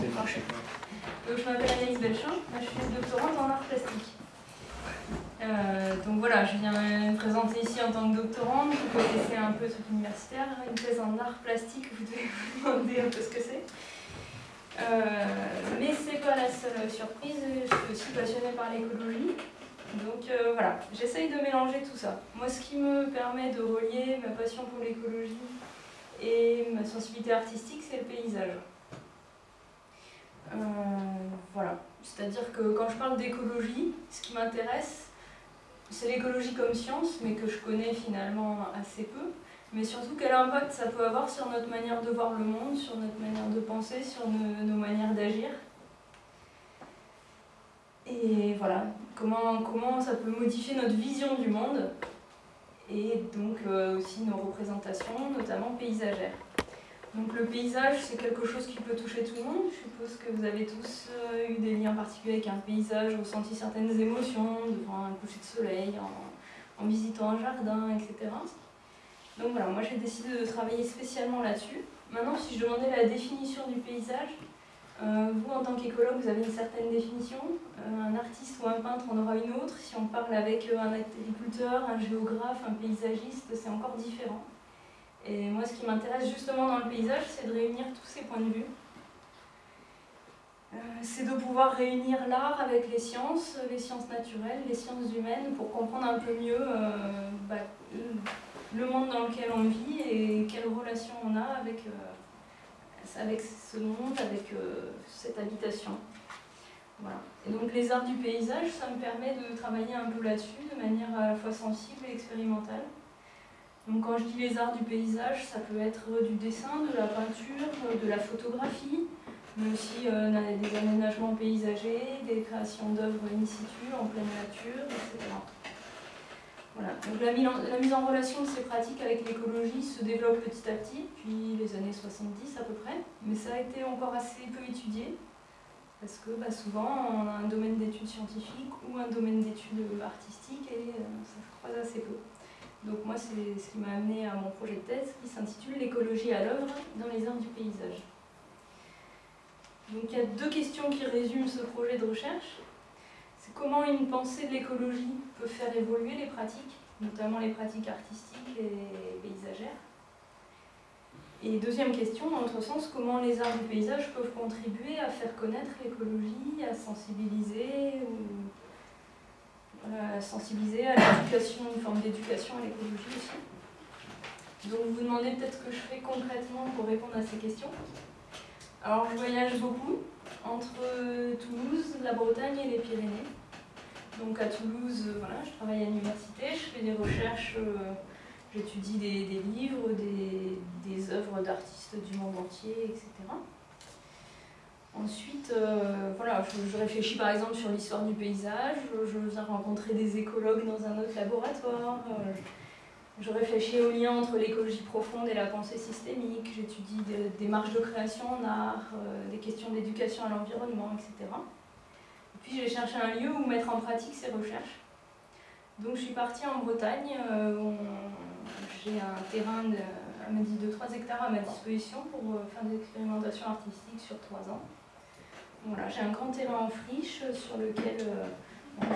Donc, je m'appelle Anaïs Belchamp, je suis doctorante en art plastique. Euh, donc voilà, je viens me présenter ici en tant que doctorante, vous connaissez un peu truc universitaire, une thèse en art plastique, vous devez vous demander un peu ce que c'est. Euh, mais c'est pas la seule surprise, je suis aussi passionnée par l'écologie. Donc euh, voilà, j'essaye de mélanger tout ça. Moi, ce qui me permet de relier ma passion pour l'écologie et ma sensibilité artistique, c'est le paysage. Euh, voilà, c'est-à-dire que quand je parle d'écologie, ce qui m'intéresse, c'est l'écologie comme science, mais que je connais finalement assez peu, mais surtout quel impact ça peut avoir sur notre manière de voir le monde, sur notre manière de penser, sur nos, manières d'agir? Et voilà, comment, ça peut modifier notre vision du monde, et donc euh, aussi nos représentations, notamment paysagères. Donc le paysage, c'est quelque chose qui peut toucher tout le monde. Je suppose que vous avez tous euh, eu des liens particuliers avec un paysage, ressenti certaines émotions devant un coucher de soleil, en, visitant un jardin, etc. Donc voilà, moi j'ai décidé de travailler spécialement là-dessus. Maintenant, si je demandais la définition du paysage, euh, vous en tant qu'écologue, vous avez une certaine définition, euh, un artiste ou un peintre en aura une autre. Si on parle avec un agriculteur, un géographe, un paysagiste, c'est encore différent. Et moi, ce qui m'intéresse justement dans le paysage, c'est de réunir tous ces points de vue. Euh, c'est de pouvoir réunir l'art avec les sciences, les sciences naturelles, les sciences humaines, pour comprendre un peu mieux euh, bah, le monde dans lequel on vit et quelle relation on a avec, euh, avec ce monde, avec cette habitation. Voilà. Et donc les arts du paysage, ça me permet de travailler un peu là-dessus de manière à la fois sensible et expérimentale. Donc quand je dis les arts du paysage, ça peut être du dessin, de la peinture, de la photographie, mais aussi euh, des aménagements paysagers, des créations d'œuvres in situ, en pleine nature, etc. Voilà. Donc la, mise en relation de ces pratiques avec l'écologie se développe petit à petit, depuis les années 70 à peu près, mais ça a été encore assez peu étudié, parce que bah, souvent on a un domaine d'études scientifiques ou un domaine d'études artistiques et euh, ça se croise assez peu. Donc moi, c'est ce qui m'a amené à mon projet de thèse qui s'intitule L'écologie à l'œuvre dans les arts du paysage. Donc il y a deux questions qui résument ce projet de recherche. C'est comment une pensée de l'écologie peut faire évoluer les pratiques, notamment les pratiques artistiques et paysagères. Et deuxième question, dans l'autre sens, comment les arts du paysage peuvent contribuer à faire connaître l'écologie, à sensibiliser ou euh, sensibiliser à l'éducation, une forme d'éducation à l'écologie aussi. Donc vous vous demandez peut-être ce que je fais concrètement pour répondre à ces questions. Alors je voyage beaucoup entre Toulouse, la Bretagne et les Pyrénées. Donc à Toulouse, euh, voilà, je travaille à l'université, je fais des recherches, euh, j'étudie des, livres, des, des œuvres d'artistes du monde entier, etc. Ensuite, euh, voilà, je, réfléchis par exemple sur l'histoire du paysage, je, viens rencontrer des écologues dans un autre laboratoire, euh, je réfléchis au lien entre l'écologie profonde et la pensée systémique, j'étudie des, marges de création en art, euh, des questions d'éducation à l'environnement, etc. Et puis j'ai cherché un lieu où mettre en pratique ces recherches. Donc je suis partie en Bretagne, j'ai un terrain de, de 3 hectares à ma disposition pour faire des expérimentations artistiques sur 3 ans. Voilà, j'ai un grand terrain en friche sur lequel euh,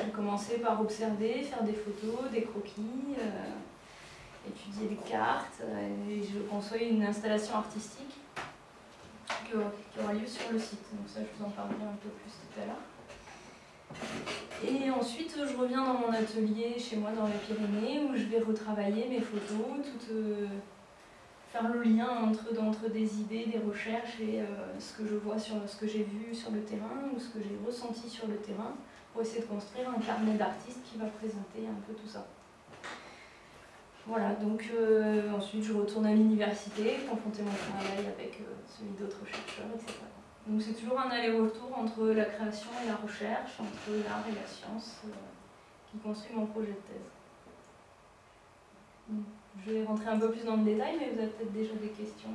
j'ai commencé par observer, faire des photos, des croquis, euh, étudier des cartes, euh, et je conçois une installation artistique qui aura, lieu sur le site. Donc ça, je vous en parlerai un peu plus tout à l'heure. Et ensuite, je reviens dans mon atelier chez moi dans les Pyrénées où je vais retravailler mes photos, toutes faire le lien entre, entre des idées, des recherches et euh, ce que je vois sur ce que j'ai vu sur le terrain ou ce que j'ai ressenti sur le terrain pour essayer de construire un carnet d'artistes qui va présenter un peu tout ça. Voilà, donc euh, ensuite je retourne à l'université, confronter mon travail avec euh, celui d'autres chercheurs, etc. Donc c'est toujours un aller-retour entre la création et la recherche, entre l'art et la science, qui construit mon projet de thèse. Je vais rentrer un peu plus dans le détail, mais vous avez peut-être déjà des questions.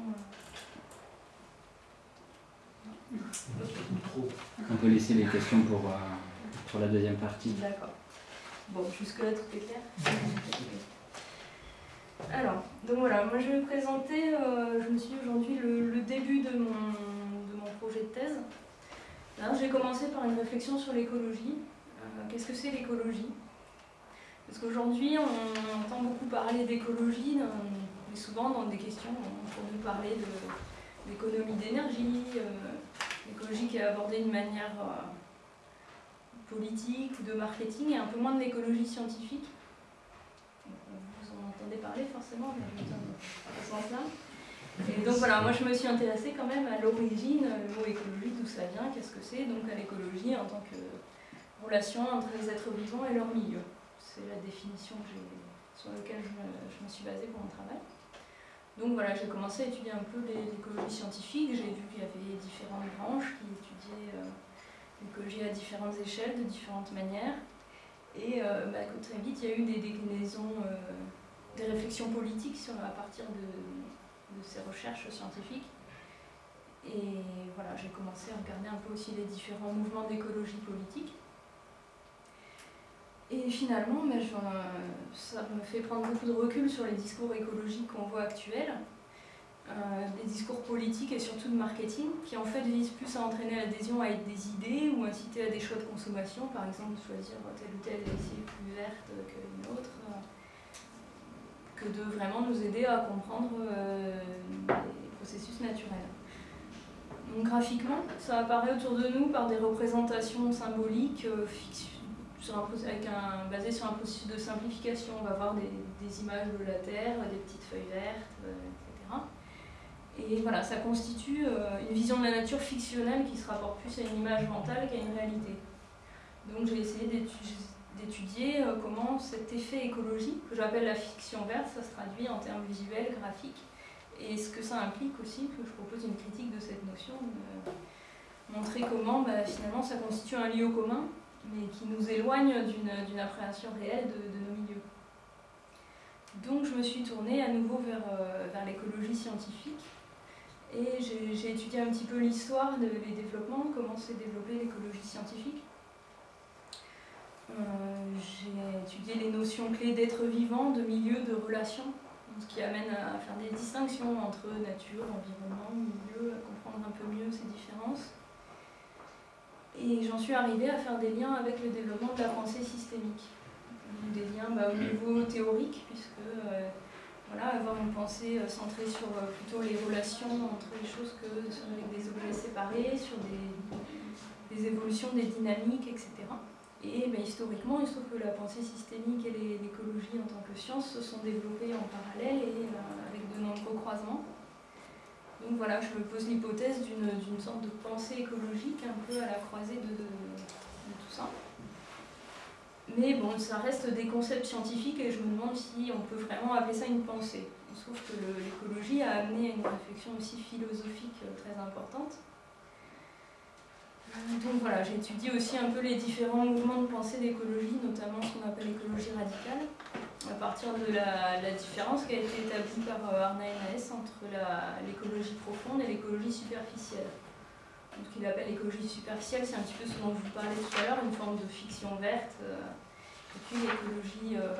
On peut laisser les questions pour, euh, pour la deuxième partie. D'accord. Bon, jusque-là, tout est clair? Alors, donc voilà, moi je vais présenter, euh, je me suis aujourd'hui le, début de mon, de mon projet de thèse. J'ai commencé par une réflexion sur l'écologie. Qu'est-ce que c'est l'écologie? Parce qu'aujourd'hui, on entend beaucoup parler d'écologie, mais souvent dans des questions, on nous parler d'économie d'énergie, l'écologie qui est abordée d'une manière politique ou de marketing et un peu moins de l'écologie scientifique. Vous en entendez parler forcément, mais dans ce sens-là. Et donc voilà, moi je me suis intéressée quand même à l'origine, le mot écologie, d'où ça vient, qu'est-ce que c'est, donc à l'écologie en tant que relation entre les êtres vivants et leur milieu. C'est la définition sur laquelle je me, suis basée pour mon travail. Donc voilà, j'ai commencé à étudier un peu l'écologie scientifique, j'ai vu qu'il y avait différentes branches qui étudiaient euh, l'écologie à différentes échelles, de différentes manières. Et euh, bah, très vite, il y a eu des déclinaisons, euh, des réflexions politiques à partir de, ces recherches scientifiques. Et voilà, j'ai commencé à regarder un peu aussi les différents mouvements d'écologie politique. Et finalement, ça me fait prendre beaucoup de recul sur les discours écologiques qu'on voit actuels. Euh, des discours politiques et surtout de marketing qui en fait visent plus à entraîner l'adhésion à des idées ou inciter à des choix de consommation, par exemple choisir telle ou telle lessive plus verte qu'une autre, euh, que de vraiment nous aider à comprendre euh, les processus naturels. Donc graphiquement, ça apparaît autour de nous par des représentations symboliques sur basées sur un processus de simplification. On va voir des, images de la Terre, des petites feuilles vertes, etc. Et voilà, ça constitue euh, une vision de la nature fictionnelle qui se rapporte plus à une image mentale qu'à une réalité. Donc j'ai essayé d'étudier euh, comment cet effet écologique, que j'appelle la fiction verte, ça se traduit en termes visuels, graphiques, et ce que ça implique aussi, que je propose une critique de cette notion, montrer comment bah, finalement ça constitue un lieu commun, mais qui nous éloigne d'une appréhension réelle de, nos milieux. Donc je me suis tournée à nouveau vers, euh, vers l'écologie scientifique, et j'ai étudié un petit peu l'histoire, des développements, comment s'est développée l'écologie scientifique. Euh, j'ai étudié les notions clés d'être vivant, de milieu, de relation, ce qui amène à faire des distinctions entre nature, environnement, milieu, à comprendre un peu mieux ces différences. Et j'en suis arrivée à faire des liens avec le développement de la pensée systémique. Des liens bah, au niveau théorique, puisque euh, voilà, avoir une pensée euh, centrée sur euh, plutôt les relations entre les choses que avec des objets séparés, sur des, évolutions, des dynamiques, etc. Et ben, historiquement, il se trouve que la pensée systémique et l'écologie en tant que science se sont développées en parallèle et euh, avec de nombreux croisements. Donc voilà, je me pose l'hypothèse d'une sorte de pensée écologique un peu à la croisée de tout ça. Mais bon, ça reste des concepts scientifiques et je me demande si on peut vraiment appeler ça une pensée. Trouve que l'écologie a amené à une réflexion aussi philosophique euh, très importante. Donc voilà, j'ai étudié aussi un peu les différents mouvements de pensée d'écologie, notamment ce qu'on appelle l'écologie radicale, à partir de la, différence qui a été établie par euh, Arna Naes entre l'écologie profonde et l'écologie superficielle. Ce qu'il appelle l'écologie superficielle, c'est un petit peu ce dont je vous parlais tout à l'heure, une forme de fiction verte. Euh, et puis l'écologie euh,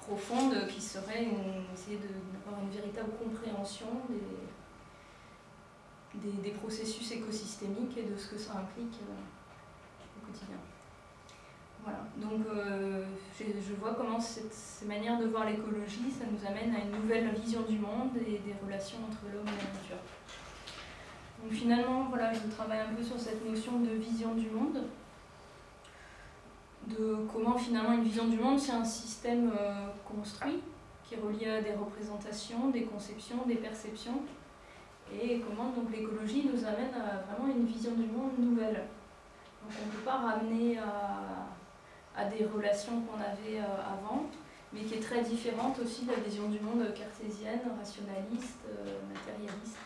profonde qui serait essayer d'avoir une véritable compréhension des, des, processus écosystémiques et de ce que ça implique au quotidien. Voilà, donc euh, je vois comment cette, ces manières de voir l'écologie, ça nous amène à une nouvelle vision du monde et des relations entre l'homme et la nature. Donc finalement, voilà, je travaille un peu sur cette notion de vision du monde de comment finalement une vision du monde, c'est un système euh, construit qui est relié à des représentations, des conceptions, des perceptions, et comment donc l'écologie nous amène à vraiment une vision du monde nouvelle. Donc on ne peut pas ramener à, des relations qu'on avait euh, avant, mais qui est très différente aussi de la vision du monde cartésienne, rationaliste, euh, matérialiste.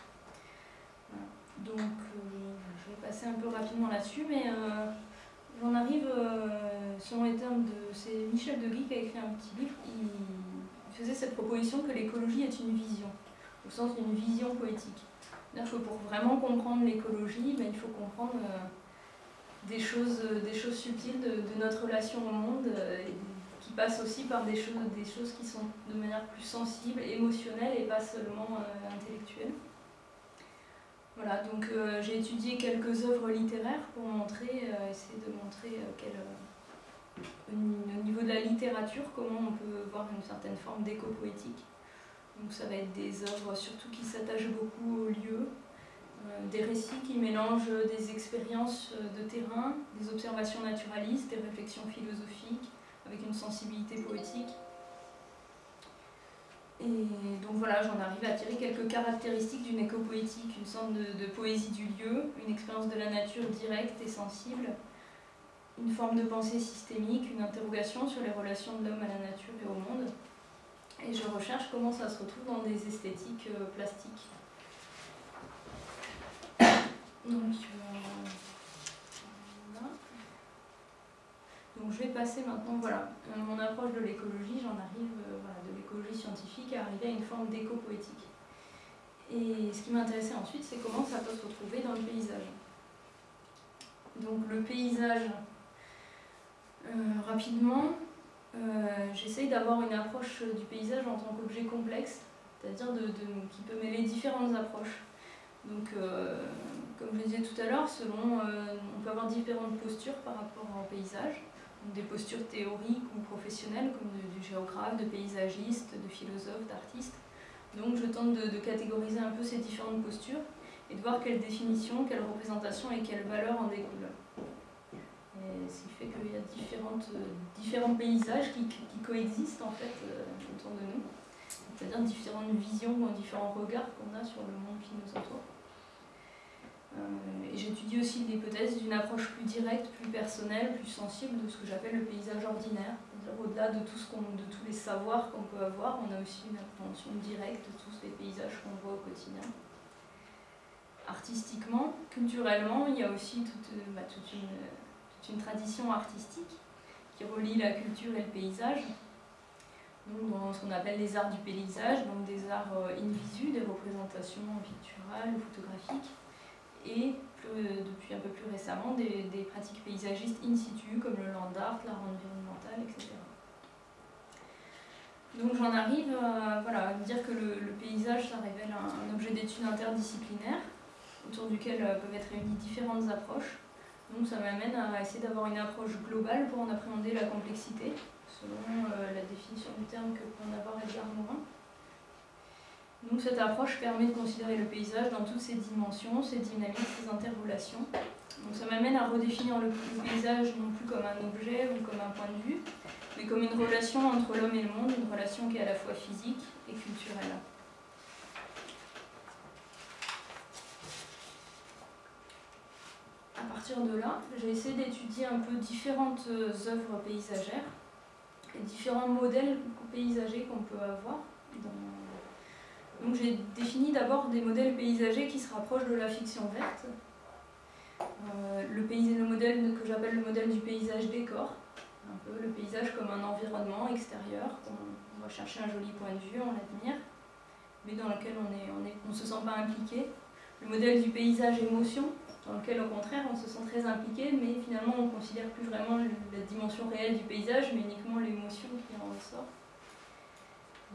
Donc je vais passer un peu rapidement là-dessus, mais J'en arrive, euh, selon les termes de. C'est Michel Deguy qui a écrit un petit livre. Il faisait cette proposition que l'écologie est une vision, au sens d'une vision poétique. C'est-à-dire que pour vraiment comprendre l'écologie, ben, il faut comprendre euh, des, choses, des choses subtiles de, notre relation au monde, euh, qui passent aussi par des choses, des choses qui sont de manière plus sensible, émotionnelle et pas seulement intellectuelle. Voilà, donc euh, j'ai étudié quelques œuvres littéraires pour montrer, euh, essayer de montrer au niveau de la littérature comment on peut voir une certaine forme d'éco-poétique. Donc ça va être des œuvres surtout qui s'attachent beaucoup au lieu, des récits qui mélangent des expériences de terrain, des observations naturalistes, des réflexions philosophiques, avec une sensibilité poétique. Et donc voilà, j'en arrive à tirer quelques caractéristiques d'une éco-poétique, une sorte de, poésie du lieu, une expérience de la nature directe et sensible, une forme de pensée systémique, une interrogation sur les relations de l'homme à la nature et au monde. Et je recherche comment ça se retrouve dans des esthétiques euh, plastiques. Donc, euh, Donc je vais passer maintenant, voilà, euh, mon approche de l'écologie, j'en arrive, euh, voilà, de l'écologie scientifique à arriver à une forme d'éco-poétique. Et ce qui m'intéressait ensuite, c'est comment ça peut se retrouver dans le paysage. Donc le paysage, rapidement, j'essaye d'avoir une approche du paysage en tant qu'objet complexe, c'est-à-dire de, qui peut mêler différentes approches. Donc, comme je le disais tout à l'heure, selon, on peut avoir différentes postures par rapport au paysage des postures théoriques ou professionnelles, comme du géographe, de paysagiste, de philosophe, d'artiste. Donc je tente de, catégoriser un peu ces différentes postures et de voir quelle définition, quelle représentation et quelle valeur en découlent. Et ce qui fait qu'il y a différentes, différents paysages qui, coexistent en fait euh, autour de nous, c'est-à-dire différentes visions ou différents regards qu'on a sur le monde qui nous entoure. Euh, et j'étudie aussi l'hypothèse d'une approche plus directe, plus personnelle, plus sensible de ce que j'appelle le paysage ordinaire. Au-delà de, de tous les savoirs qu'on peut avoir, on a aussi une appréhension directe de tous les paysages qu'on voit au quotidien. Artistiquement, culturellement, il y a aussi toute, bah, une, une, tradition artistique qui relie la culture et le paysage. Donc, dans ce qu'on appelle les arts du paysage, donc des arts euh, in visu, des représentations picturales, photographiques, et depuis un peu plus récemment des, pratiques paysagistes in situ comme le land art, l'art environnemental, etc. Donc j'en arrive à, voilà, dire que le, paysage, ça révèle un, objet d'étude interdisciplinaire autour duquel euh, peuvent être réunies différentes approches. Donc ça m'amène à essayer d'avoir une approche globale pour en appréhender la complexité, selon euh, la définition du terme que en avoir Edgar Morin. Donc cette approche permet de considérer le paysage dans toutes ses dimensions, ses dynamiques, ses interrelations. Donc ça m'amène à redéfinir le, paysage non plus comme un objet ou comme un point de vue, mais comme une relation entre l'homme et le monde, une relation qui est à la fois physique et culturelle. À partir de là, j'ai essayé d'étudier un peu différentes œuvres paysagères et différents modèles paysagers qu'on peut avoir dans donc j'ai défini d'abord des modèles paysagers qui se rapprochent de la fiction verte. Euh, le, le modèle que j'appelle le modèle du paysage décor, un peu le paysage comme un environnement extérieur, on, va chercher un joli point de vue, on l'admire, mais dans lequel on ne on on se sent pas impliqué. Le modèle du paysage émotion, dans lequel au contraire on se sent très impliqué, mais finalement on ne considère plus vraiment la dimension réelle du paysage, mais uniquement l'émotion qui en ressort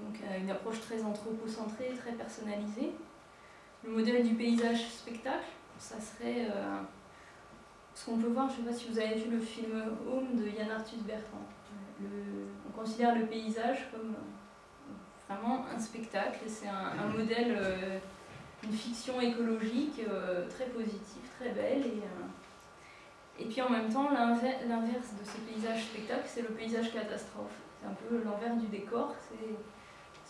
donc euh, une approche très anthropocentrée, très personnalisée. Le modèle du paysage spectacle, ça serait euh, ce qu'on peut voir, je ne sais pas si vous avez vu le film Home de Yann Arthus Bertrand. on considère le paysage comme euh, vraiment un spectacle, c'est un, modèle, une fiction écologique très positive, très belle. Et, puis en même temps, l'inverse de ce paysage spectacle, c'est le paysage catastrophe. C'est un peu l'envers du décor,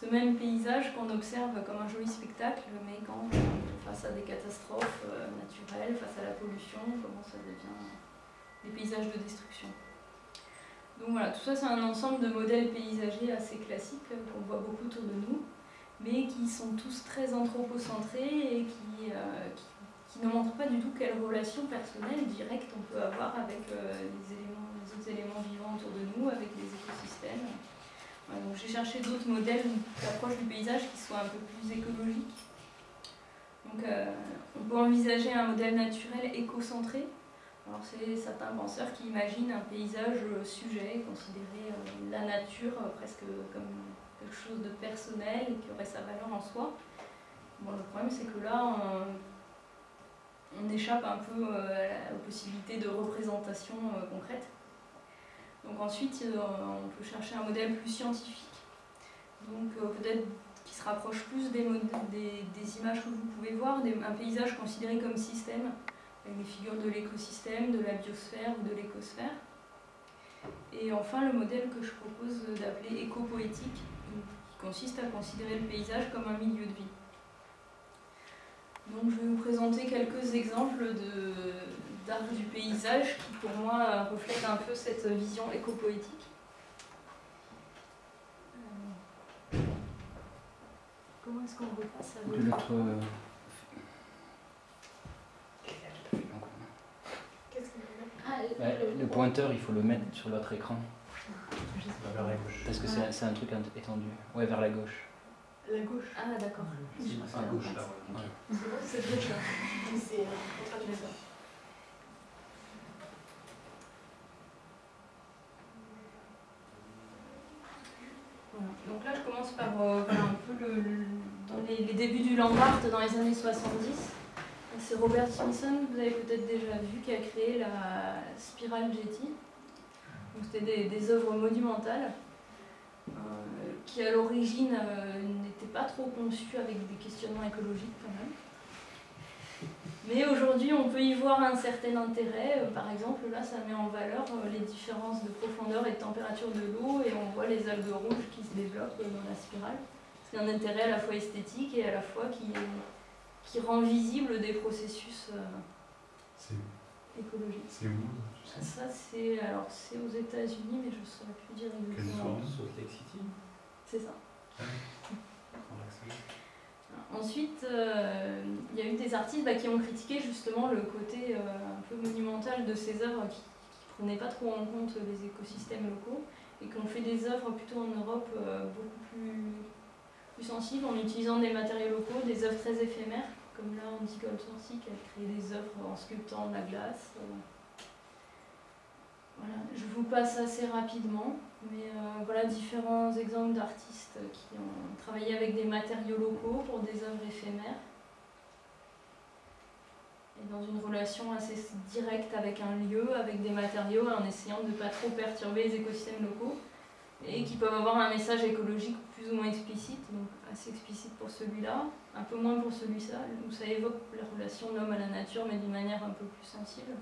ce même paysage qu'on observe comme un joli spectacle, mais quand face à des catastrophes euh, naturelles, face à la pollution, comment ça devient des paysages de destruction. Donc voilà, tout ça c'est un ensemble de modèles paysagers assez classiques euh, qu'on voit beaucoup autour de nous, mais qui sont tous très anthropocentrés et qui, euh, qui, ne montrent pas du tout quelle relation personnelle directe on peut avoir avec les, éléments, les autres éléments vivants autour de nous, avec les écosystèmes j'ai cherché d'autres modèles d'approche du paysage qui soient un peu plus écologiques. Donc, euh, on peut envisager un modèle naturel éco-centré. C'est certains penseurs qui imaginent un paysage sujet, considérer euh, la nature euh, presque comme quelque chose de personnel et qui aurait sa valeur en soi. Bon, le problème, c'est que là, on échappe un peu aux possibilités de représentation concrète. Donc ensuite, on peut chercher un modèle plus scientifique. Donc peut-être qui se rapproche plus des, des, images que vous pouvez voir, un paysage considéré comme système, avec les figures de l'écosystème, de la biosphère ou de l'écosphère. Et enfin, le modèle que je propose d'appeler éco-poétique, qui consiste à considérer le paysage comme un milieu de vie. Donc je vais vous présenter quelques exemples d'art du paysage qui pour moi reflètent un peu cette vision éco-poétique. Euh, comment est-ce qu'on repasse à l'autre le pointeur, il faut le mettre sur l'autre écran. Vers la gauche. Parce que c'est un truc étendu. Ouais, vers la gauche. La gauche Ah, d'accord. À gauche, là. C'est gauche, là. C'est ça. Donc là, je commence par euh, un peu dans les, débuts du land dans les années 70. C'est Robert Simpson, vous avez peut-être déjà vu, qui a créé la spirale Getty. C'était des, œuvres monumentales euh, qui, à l'origine, euh, n'étaient pas trop conçues avec des questionnements écologiques quand même. Mais aujourd'hui, on peut y voir un certain intérêt. Euh, par exemple, là, ça met en valeur les différences de profondeur et de température de l'eau et on voit les algues rouges qui se développent dans la spirale. C'est un intérêt à la fois esthétique et à la fois qui rend visible des processus euh, écologiques. C'est où Ça, c'est alors c'est aux États-Unis, mais je ne saurais plus dire exactement. Salt Lake City? C'est ça. Ensuite, euh, il y a eu des artistes bah, qui ont critiqué justement le côté euh, un peu monumental de ces œuvres qui ne prenaient pas trop en compte les écosystèmes locaux et qui ont fait des œuvres plutôt en Europe beaucoup plus, plus sensibles en utilisant des matériaux locaux, des œuvres très éphémères comme là on dit comme Sorcy qui a créé des œuvres en sculptant la glace. Vous passe assez rapidement, mais euh, voilà différents exemples d'artistes qui ont travaillé avec des matériaux locaux pour des œuvres éphémères et dans une relation assez directe avec un lieu, avec des matériaux, en essayant de ne pas trop perturber les écosystèmes locaux et qui peuvent avoir un message écologique plus ou moins explicite, donc assez explicite pour celui-là, un peu moins pour celui-là, où ça évoque la relation de l'homme à la nature, mais d'une manière un peu plus sensible.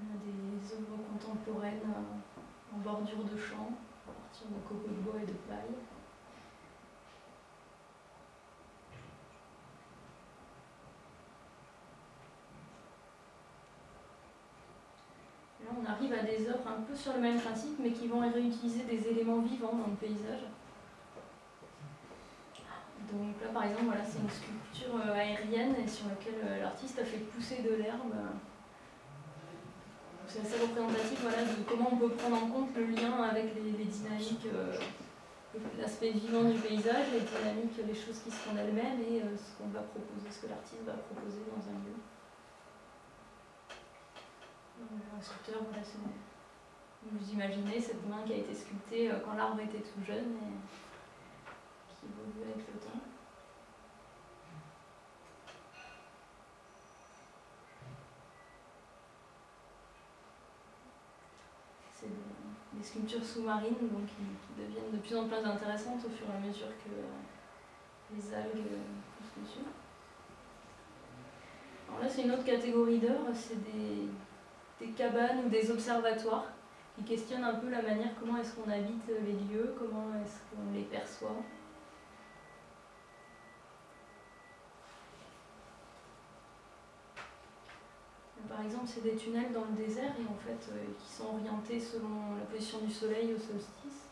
Des œuvres contemporaines euh, en bordure de champs, à partir de copeaux de bois et de paille. on arrive à des œuvres un peu sur le même principe, mais qui vont réutiliser des éléments vivants dans le paysage. Donc là, par exemple, voilà, c'est une sculpture euh, aérienne sur laquelle euh, l'artiste a fait pousser de l'herbe. C'est assez représentatif voilà, de comment on peut prendre en compte le lien avec les, dynamiques, euh, l'aspect vivant du paysage, les dynamiques, les choses qui se font d'elles-mêmes et ce qu'on va proposer, ce que l'artiste va proposer dans un lieu. Un sculpteur, voilà, vous imaginez cette main qui a été sculptée quand l'arbre était tout jeune et qui évolue avec le temps. C'est des, sculptures sous-marines qui, deviennent de plus en plus intéressantes au fur et à mesure que les algues poussent dessus. Alors là, c'est une autre catégorie d'œuvres, c'est des, des cabanes ou des observatoires qui questionnent un peu la manière comment est-ce qu'on habite les lieux, comment est-ce qu'on les perçoit. Par exemple, c'est des tunnels dans le désert et en fait, euh, qui sont orientés selon la position du soleil au solstice.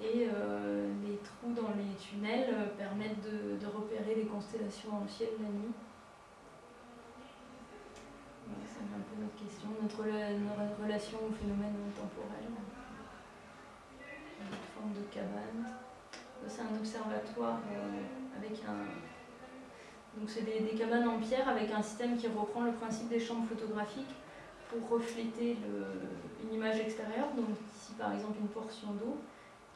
Et euh, les trous dans les tunnels euh, permettent de, repérer les constellations dans le ciel la nuit c'est un peu notre question, notre, relation au phénomène temporel, une forme de cabane. C'est un observatoire avec un. Donc, c'est des, cabanes en pierre avec un système qui reprend le principe des chambres photographiques pour refléter une image extérieure. Donc, ici par exemple une portion d'eau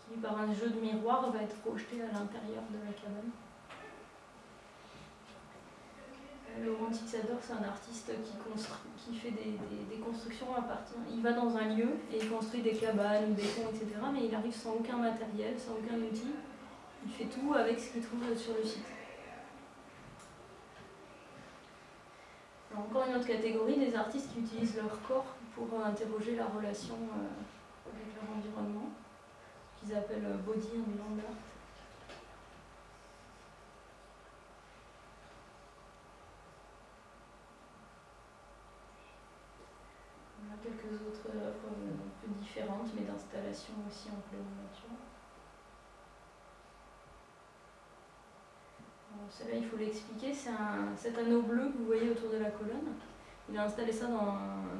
qui, par un jeu de miroir, va être projetée à l'intérieur de la cabane. Euh, Laurent Tixador, c'est un artiste qui, construit, qui fait des, des- constructions à partir. Il va dans un lieu et il construit des cabanes ou des ponts, etc. Mais il arrive sans aucun matériel, sans aucun outil. Il fait tout avec ce qu'il trouve sur le site. Encore une autre catégorie, des artistes qui utilisent leur corps pour interroger la relation euh, avec leur environnement, qu'ils appellent euh, body and land art. On quelques autres œuvres euh, un peu différentes, mais d'installation aussi en pleine nature. Celle-là, il faut l'expliquer, c'est un, cet anneau bleu que vous voyez autour de la colonne. Il a installé ça dans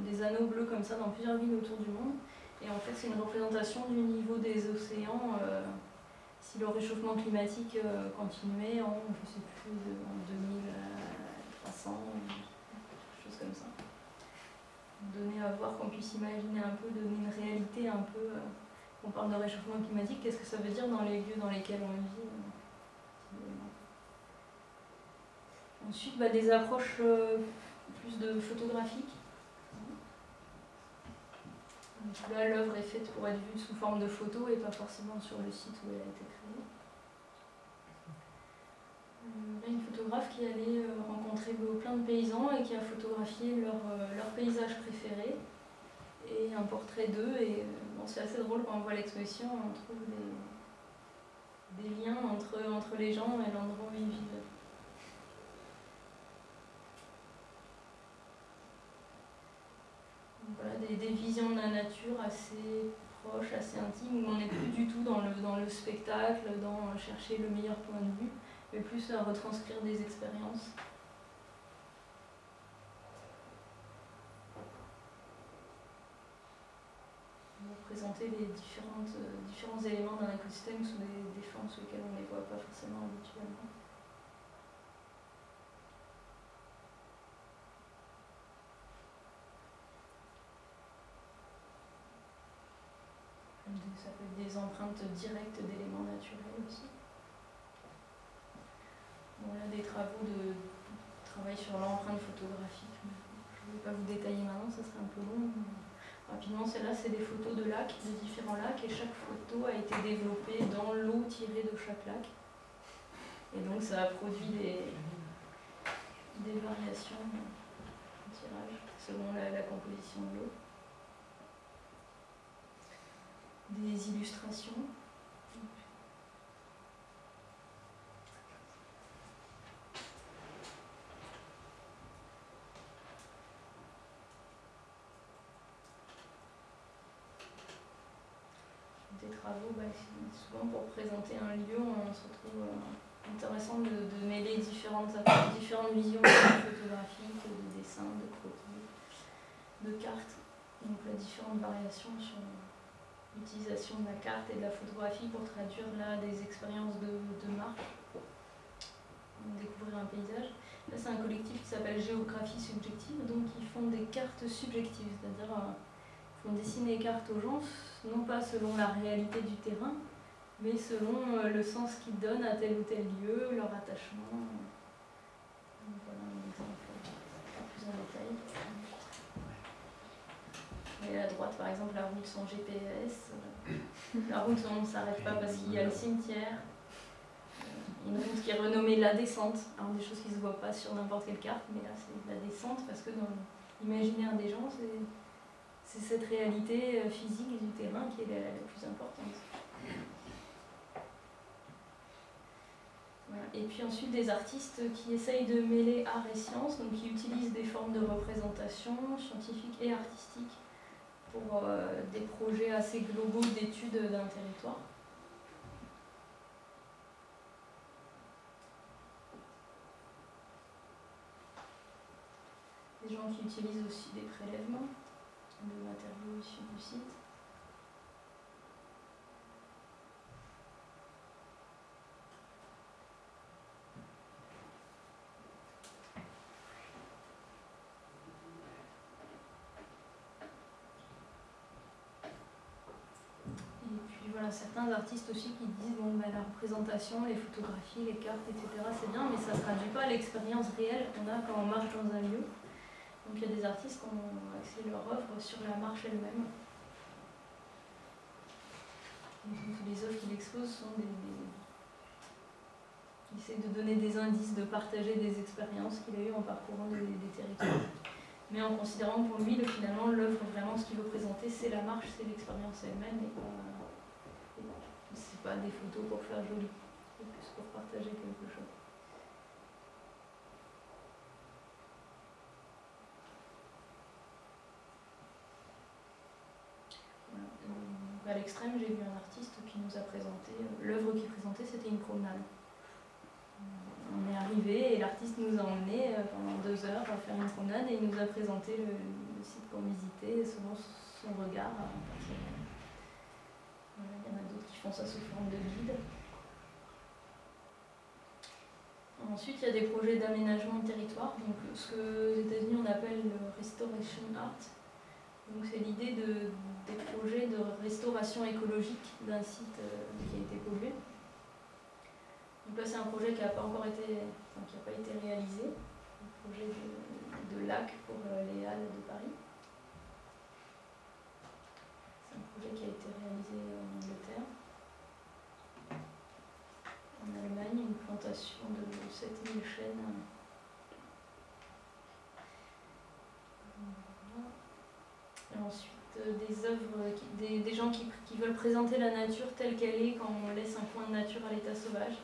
des anneaux bleus comme ça dans plusieurs villes autour du monde. Et en fait, c'est une représentation du niveau des océans euh, si le réchauffement climatique euh, continuait en, je plus, de- en 2300, quelque chose comme ça. Donner à voir qu'on puisse imaginer un peu, donner une réalité un peu. euh, on parle de réchauffement climatique, qu'est-ce que ça veut dire dans les lieux dans lesquels on vit euh, finalement. Ensuite, bah, des approches euh, plus de photographiques. Là, l'œuvre est faite pour être vue sous forme de photo et pas forcément sur le site où elle a été créée. Euh, Là, une photographe qui allait euh, rencontrer plein de paysans et qui a photographié leur, leur paysage préféré et un portrait d'eux. Et bon, c'est assez drôle quand on voit l'exposition, on trouve des, des liens entre, entre les gens et l'endroit où ils vivent. Voilà, des, des visions de la nature assez proches, assez intimes, où on n'est plus du tout dans le, dans le spectacle, dans chercher le meilleur point de vue, mais plus à retranscrire des expériences. Présenter les différentes, euh, différents éléments d'un écosystème sous des, des formes sous lesquelles on ne les voit pas forcément habituellement. Ça peut être des empreintes directes d'éléments naturels aussi. Voilà des travaux de travail sur l'empreinte photographique. Je ne vais pas vous détailler maintenant, ça serait un peu long. Rapidement, celle-là, c'est des photos de lacs, de différents lacs, et chaque photo a été développée dans l'eau tirée de chaque lac. Et donc, ça a produit des, des variations en tirage selon la composition de l'eau. Des illustrations. Des travaux, bah, souvent pour présenter un lieu, on se retrouve euh, intéressant de, de mêler différentes, différentes visions photographiques, de dessins, de croquis, de cartes. Donc la différentes variations sur l'utilisation de la carte et de la photographie pour traduire là des expériences de, de marche, découvrir un paysage. Là c'est un collectif qui s'appelle Géographie subjective, donc ils font des cartes subjectives, c'est-à-dire euh, ils font dessiner les cartes aux gens, non pas selon la réalité du terrain, mais selon euh, le sens qu'ils donnent à tel ou tel lieu, leur attachement. Donc, voilà un exemple plus en détail. Et à droite, par exemple, la route sans GPS. La route on ne s'arrête pas parce qu'il y a le cimetière. Euh, Une route qui est renommée la descente. Alors des choses qui ne se voient pas sur n'importe quelle carte, mais là c'est la descente parce que dans l'imaginaire des gens, c'est cette réalité euh, physique du terrain qui est la, plus importante. Et puis ensuite des artistes qui essayent de mêler art et science, donc qui utilisent des formes de représentation scientifique et artistique pour euh, des projets assez globaux d'études d'un territoire. Des gens qui utilisent aussi des prélèvements de matériaux issus du site. Et puis voilà, a certains artistes aussi qui disent bon, ben, la représentation, les photographies, les cartes, etc., c'est bien, mais ça ne traduit pas l'expérience réelle qu'on a quand on marche dans un lieu. Donc il y a des artistes qui ont axé leur œuvre sur la marche elle-même. Les œuvres qu'il expose sont des, Il essaie de donner des indices, de partager des expériences qu'il a eues en parcourant des, territoires. Mais en considérant pour lui, le- finalement, l'œuvre, vraiment, ce qu'il veut présenter, c'est la marche, c'est l'expérience elle-même, et pas des photos pour faire joli, c'est plus pour partager quelque chose. À l'extrême, j'ai vu un artiste qui nous a présenté, euh, l'œuvre qu'il présentait, c'était une promenade. Euh, On est arrivé et l'artiste nous a emmenés euh, pendant deux heures à faire une promenade et il nous a présenté le, site qu'on visitait selon son regard Il y en a d'autres font ça sous forme de guide. Ensuite, il y a des projets d'aménagement de territoire, donc ce que aux États-Unis on appelle le restoration art. Donc c'est l'idée de, des projets de restauration écologique d'un site euh, qui a été pollué. Donc là c'est un projet qui n'a pas encore été, qui n'a pas été réalisé, un projet de, de lac pour euh, les Halles de Paris. C'est un projet qui a été réalisé. En De 7000 chênes. Voilà. Et ensuite, euh, des œuvres, des, gens qui, veulent présenter la nature telle qu'elle est quand on laisse un coin de nature à l'état sauvage.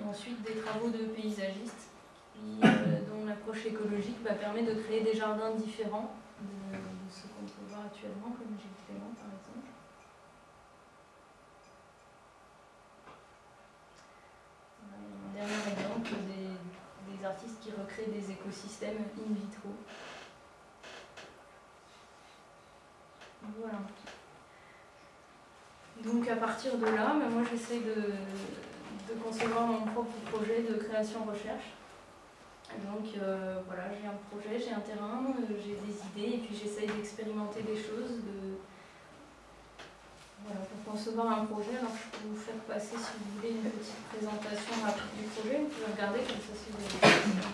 Et ensuite, des travaux de paysagistes euh, dont l'approche écologique permet de créer des jardins différents de, de ce qu'on peut voir actuellement, comme Gilles Clément par exemple. Voilà, et un dernier exemple des, des artistes qui écosystèmes in vitro. Voilà. Donc à partir de là, ben, moi j'essaie de, de concevoir mon propre projet de création-recherche. Donc euh, voilà, j'ai un projet, j'ai un terrain, euh, j'ai des idées et puis j'essaye d'expérimenter des choses. De... Voilà, pour concevoir un projet, alors je peux vous faire passer si vous voulez une petite présentation rapide du projet. Vous pouvez regarder comme ça si vous avez des questions.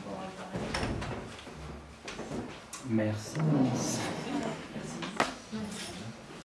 Merci.